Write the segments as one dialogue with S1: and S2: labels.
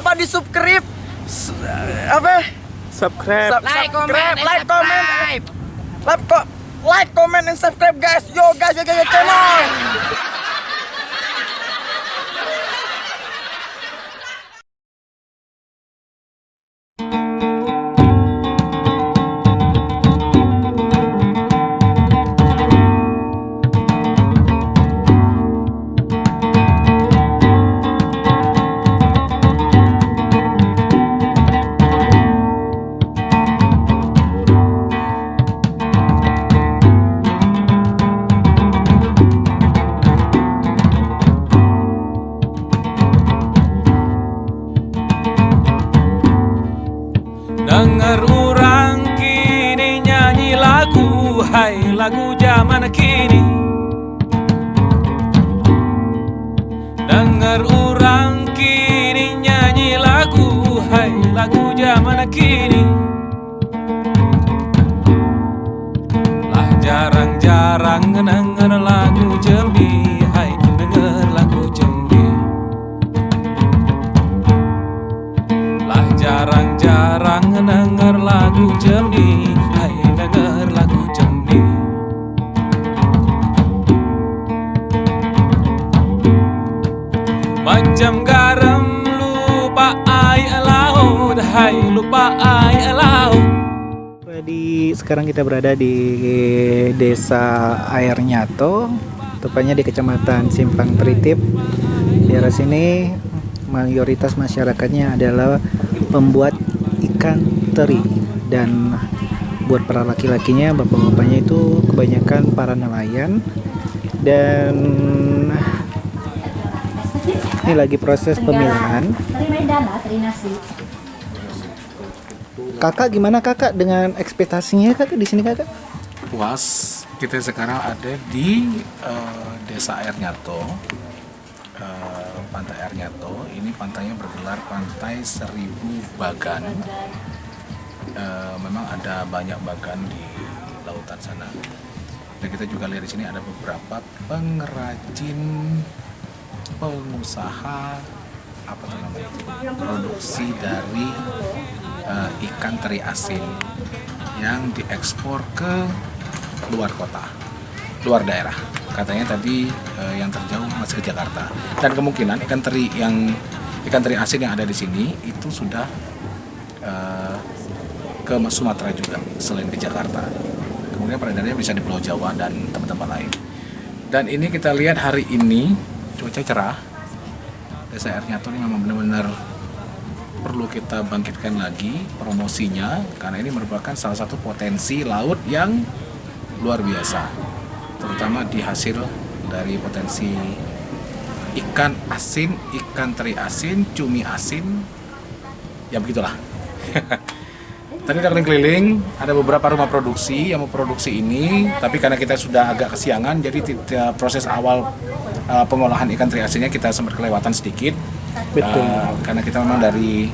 S1: lupa di subscribe? S- apa?
S2: Subscribe.
S1: Sub- subscribe like comment. like ko- like comment and subscribe guys. Yo guys yo guys yo channel
S2: Dengar orang kini nyanyi lagu Hai lagu zaman kini. Dengar orang kini nyanyi lagu Hai lagu zaman kini. Lah jarang-jarang denger lagu jarang-jarang denger lagu jembi. Hai denger lagu jembi. Macam garam lupa air laut. Hai lupa air laut.
S3: Di sekarang kita berada di Desa Air Nyato, tepatnya di Kecamatan Simpang Tritip. Di arah sini mayoritas masyarakatnya adalah pembuat ikan teri dan buat para laki-lakinya, bapak-bapaknya itu kebanyakan para nelayan dan ini lagi proses pemilahan.
S4: Nasi.
S3: Kakak gimana kakak dengan ekspektasinya kakak di sini kakak?
S5: puas kita sekarang ada di eh, desa Air Nyato pantai Air Nyato ini pantainya bergelar pantai Seribu Bagan. Eh, memang ada banyak bagan di lautan sana. Dan kita juga lihat di sini ada beberapa pengrajin pengusaha apa namanya produksi dari eh, ikan teri asin yang diekspor ke luar kota, luar daerah. Katanya tadi eh, yang terjauh masih ke Jakarta. Dan kemungkinan ikan teri yang ikan teri asin yang ada di sini itu sudah eh, ke Sumatera juga selain ke Jakarta. Kemudian peredarannya bisa di Pulau Jawa dan tempat-tempat lain. Dan ini kita lihat hari ini cuaca cerah. Desa Air Nyato ini memang benar-benar perlu kita bangkitkan lagi promosinya karena ini merupakan salah satu potensi laut yang luar biasa terutama di hasil dari potensi ikan asin, ikan teri asin, cumi asin. Ya begitulah. Tadi udah keliling-keliling ada beberapa rumah produksi. Yang memproduksi ini tapi karena kita sudah agak kesiangan jadi proses awal uh, pengolahan ikan teri asinnya kita sempat kelewatan sedikit
S3: Betul.
S5: Uh, karena kita memang dari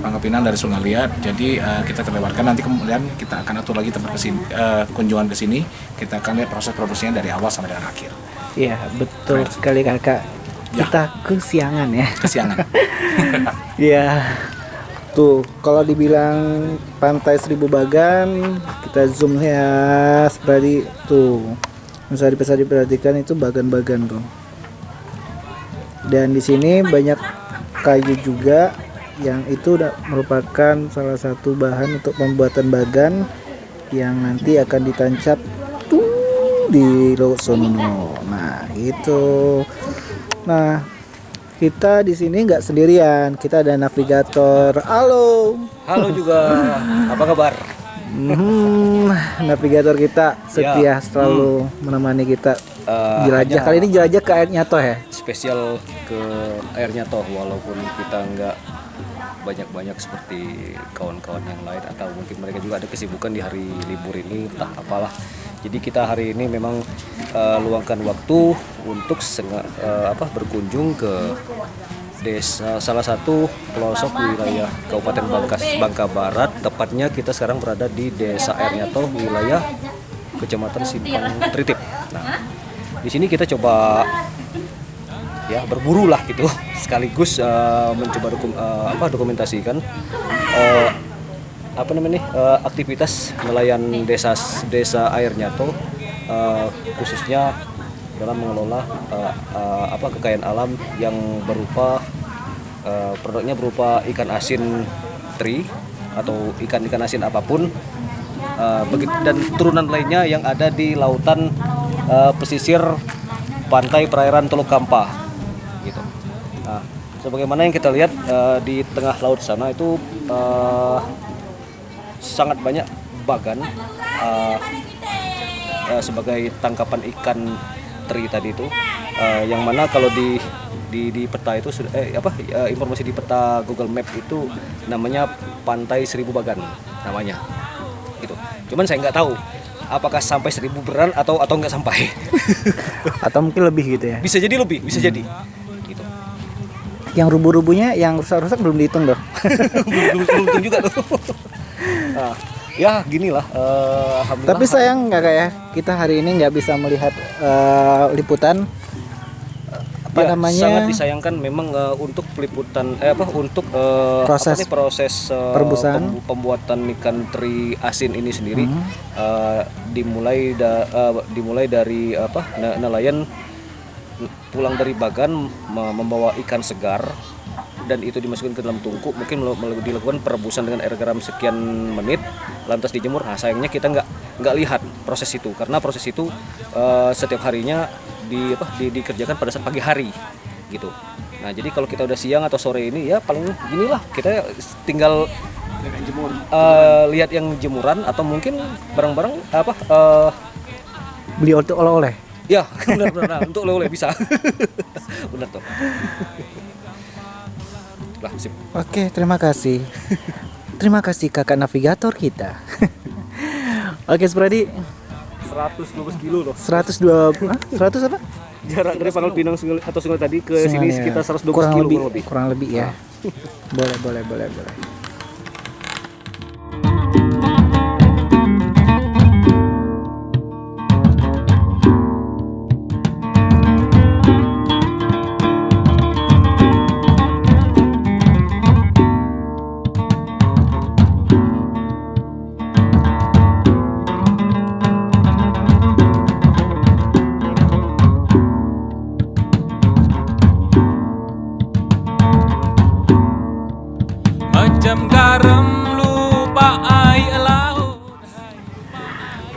S5: Pangkep Pinang dari Sungai Liat, jadi uh, kita terlewatkan. Nanti kemudian kita akan atur lagi tempat ke sini, uh, kunjungan ke sini. Kita akan lihat proses produksinya dari awal sampai dengan akhir.
S3: Iya betul sekali kakak.
S5: Ya.
S3: Kita kesiangan ya.
S5: Kesiangan.
S3: Iya. Tuh kalau dibilang pantai Seribu Bagan, kita zoom ya seperti tuh. Bisa bisa diperhatikan itu bagan-bagan tuh. Dan di sini banyak kayu juga yang itu merupakan salah satu bahan untuk pembuatan bagan yang nanti akan ditancap tuh di laut sono. Nah, itu. Nah, kita di sini nggak sendirian. Kita ada navigator. Halo.
S6: Halo juga, apa kabar?
S3: Hmm, navigator kita setia selalu menemani kita
S6: Eh,
S3: jelajah.
S6: hanya
S3: Kali ini jelajah ke air Nyato ya.
S6: Spesial ke airnya toh, walaupun kita nggak banyak-banyak seperti kawan-kawan yang lain atau mungkin mereka juga ada kesibukan di hari libur ini, entah apalah. Jadi kita hari ini memang eh, luangkan waktu untuk senga- eh, apa berkunjung ke desa salah satu pelosok wilayah Kabupaten Bangkas Bangka Barat. Tepatnya kita sekarang berada di Desa Airnyato, wilayah Kecamatan Simpang Tritip. Nah, di sini kita coba ya berburu lah gitu sekaligus eh, mencoba dokum, eh, apa dokumentasikan eh, apa namanya eh, aktivitas nelayan desa desa air Nyato eh, khususnya dalam mengelola eh, eh, apa kekayaan alam yang berupa eh, produknya berupa ikan asin teri atau ikan-ikan asin apa pun begit- dan turunan lainnya yang ada di lautan eh, pesisir pantai perairan Teluk Kampa. Nah, sebagaimana yang kita lihat eh, di tengah laut sana itu eh, sangat banyak bagan eh, eh, sebagai tangkapan ikan teri tadi itu eh, yang mana kalau di di di peta itu sudah eh, apa informasi di peta Google Map itu namanya Pantai Seribu Bagan namanya. Gitu. Cuman saya nggak tahu apakah sampai seribu beran atau atau nggak sampai.
S3: Atau mungkin lebih gitu ya.
S6: bisa jadi lebih bisa jadi. gitu
S3: Yang rubuh-rubuhnya, yang rusak-rusak belum dihitung dong.
S6: belum belum belum juga tuh Nah, ya gini lah alhamdulillah
S3: Tapi sayang nggak kayak kita hari ini nggak bisa melihat eh, liputan apa
S6: Ya,
S3: namanya
S6: sangat disayangkan memang eh, untuk peliputan eh apa untuk eh,
S3: Proses
S6: apa nih, proses
S3: perebusan.
S6: pembu- pembuatan ikan teri asin ini sendiri
S3: Hmm.
S6: eh, dimulai da- eh, dimulai dari apa ne- nelayan pulang dari bagan me- membawa ikan segar dan itu dimasukkan ke dalam tungku. Mungkin dilakukan perebusan dengan air garam sekian menit lantas dijemur. Nah sayangnya kita nggak nggak lihat proses itu karena proses itu eh, setiap harinya di apa di- dikerjakan pada saat pagi hari gitu. Nah jadi kalau kita udah siang atau sore ini ya paling gini lah kita tinggal eh, lihat yang jemuran atau mungkin barang-barang apa eh,
S3: beli oleh- oleh-oleh.
S6: Ya, benar benar. Nah, untuk oleh-oleh bisa. benar tuh. Lah, sip.
S3: Oke, terima kasih. terima kasih kakak navigator kita. Oke, Spradi,
S6: 112 kilo loh.
S3: 102 Hah? 100 apa?
S6: Jarak dari Pangkal Pinang Sungai atau Sungai tadi ke sini
S3: Semuanya.
S6: sekitar 112
S3: kurang
S6: kilo
S3: lebih,
S6: kurang lebih.
S3: Kurang lebih ya. boleh, boleh, boleh, boleh.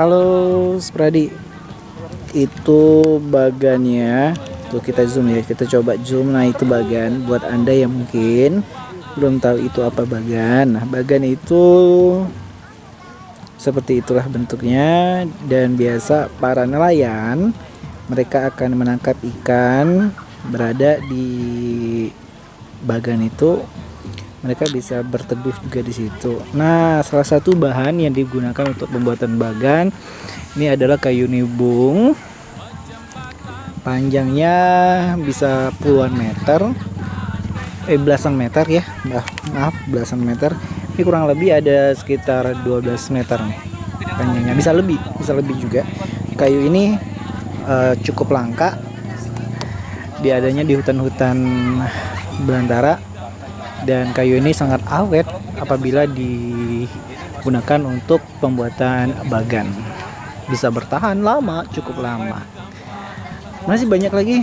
S3: Halo, Spradi. Itu bagannya. Tuh kita zoom ya, kita coba zoom. Nah, itu bagan buat Anda yang mungkin belum tahu itu apa bagan. Nah, bagan itu seperti itulah bentuknya dan biasa para nelayan mereka akan menangkap ikan berada di bagan itu mereka bisa berteduh juga di situ. Nah, salah satu bahan yang digunakan untuk pembuatan bagan ini adalah kayu nibung. Panjangnya bisa puluhan meter. Eh belasan meter ya. Maaf, maaf belasan meter. Ini kurang lebih ada sekitar 12 meter nih panjangnya. Bisa lebih, bisa lebih juga. Kayu ini eh, cukup langka. Dia adanya di hutan-hutan belantara dan kayu ini sangat awet apabila digunakan untuk pembuatan bagan. Bisa bertahan lama cukup lama. Masih banyak lagi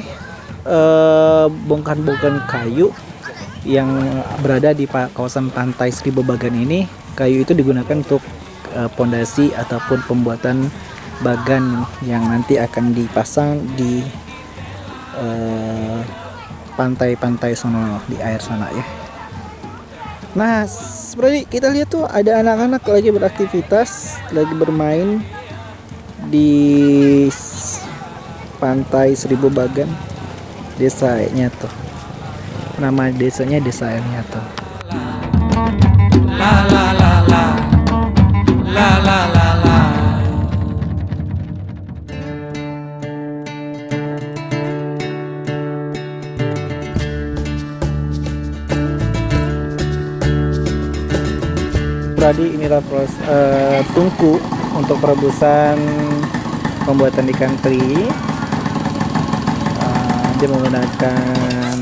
S3: eh, bongkahan-bongkahan kayu yang berada di kawasan pantai Seribu Bagan ini. Kayu itu digunakan untuk eh, pondasi ataupun pembuatan bagan yang nanti akan dipasang di eh, pantai-pantai sono di air sana ya Nah, seperti kita lihat tuh ada anak-anak lagi beraktivitas, lagi bermain di pantai Seribu Bagan, desa Nyato. Nama desanya Desa Nyato.
S2: La la la La
S3: Pradi inilah proses eh, tungku untuk perebusan pembuatan ikan teri. Eh, Dia menggunakan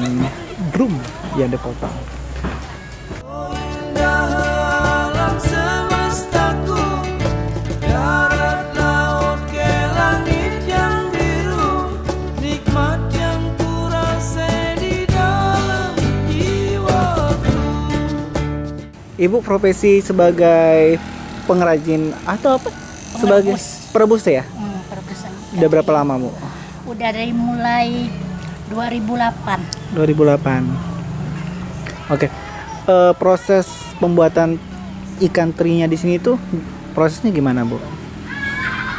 S3: drum yang dipotong. Ibu profesi sebagai pengrajin atau apa? Sebagai perebus ya?
S4: Hmm, perebusan.
S3: Udah berapa lama, Bu?
S4: Udah dari mulai 2008.
S3: 2008. Oke. Eh, proses pembuatan ikan terinya di sini tuh prosesnya gimana, Bu?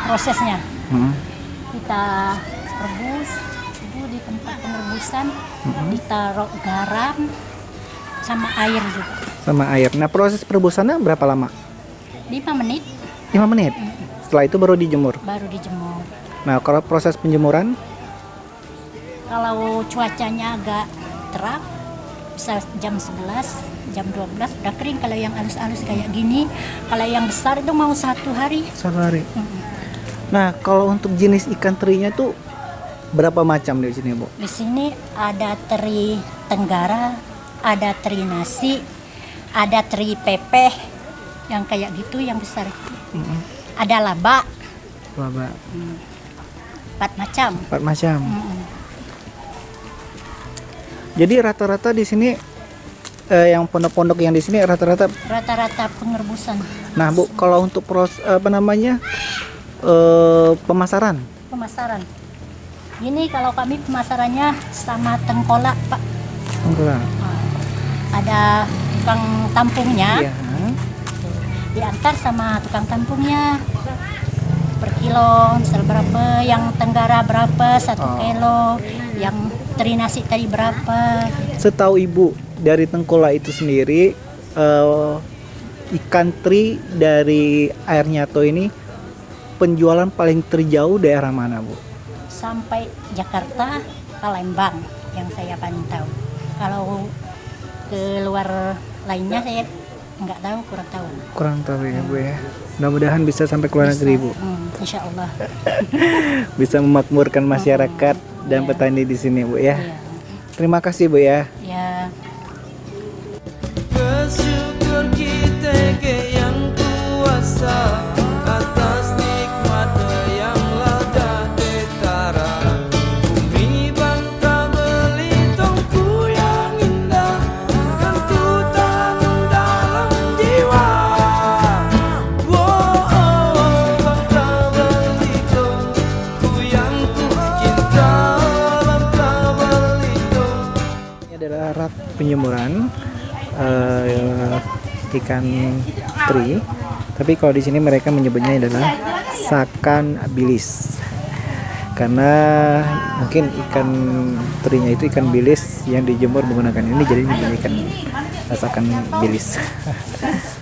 S4: Prosesnya
S3: Hmm.
S4: kita rebus itu di tempat pengerebusan ditaruh garam sama air juga.
S3: Sama air. Nah, proses perebusannya berapa lama?
S4: 5 menit
S3: 5 menit. Setelah itu baru dijemur.
S4: baru dijemur.
S3: Nah, kalau proses penjemuran
S4: Kalau cuacanya agak terang bisa jam 11 jam 12 udah kering kalau yang halus-halus kayak gini kalau yang besar itu mau satu hari
S3: satu hari. Nah, kalau untuk jenis ikan terinya tuh berapa macam di sini, Bu?
S4: Di sini ada teri tenggara, ada teri nasi, ada teri pepeh yang kayak gitu yang besar. Ada laba,
S3: Laba.
S4: empat macam.
S3: Empat macam.
S4: Mm-mm.
S3: Jadi rata-rata di sini eh, yang pondok-pondok yang di sini rata-rata
S4: Rata-rata pengerebusan
S3: Nah, Bu, kalau untuk pros apa namanya? eh pemasaran.
S4: pemasaran. Ini kalau kami pemasarannya sama tengkolak, Pak.
S3: Enggak.
S4: Ada tukang tampungnya,
S3: Iya.
S4: diantar sama tukang tampungnya per kilo misal berapa yang tenggara berapa satu
S3: Oh.
S4: kilo yang teri nasi tadi berapa
S3: Setahu Ibu dari Tengkola itu sendiri eh, ikan teri dari air nyato ini penjualan paling terjauh daerah mana, Bu?
S4: sampai Jakarta Palembang yang saya paling tahu kalau ke luar lainnya saya nggak tahu kurang tahu
S3: Kurang tahu ya, Bu ya. Mudah-mudahan bisa sampai ke luar negeri, Bu.
S4: Hmm, insya Allah
S3: Bisa memakmurkan masyarakat dan
S4: Iya.
S3: petani di sini, Bu ya.
S4: ya,
S3: Terima kasih, Bu ya.
S4: ya
S7: Bersyukur kita ke yang kuasa
S3: rak penjemuran eh, ikan teri. Tapi kalau di sini mereka menyebutnya adalah sakan bilis. Karena mungkin ikan terinya itu ikan bilis yang dijemur menggunakan ini jadi ikan sakan bilis.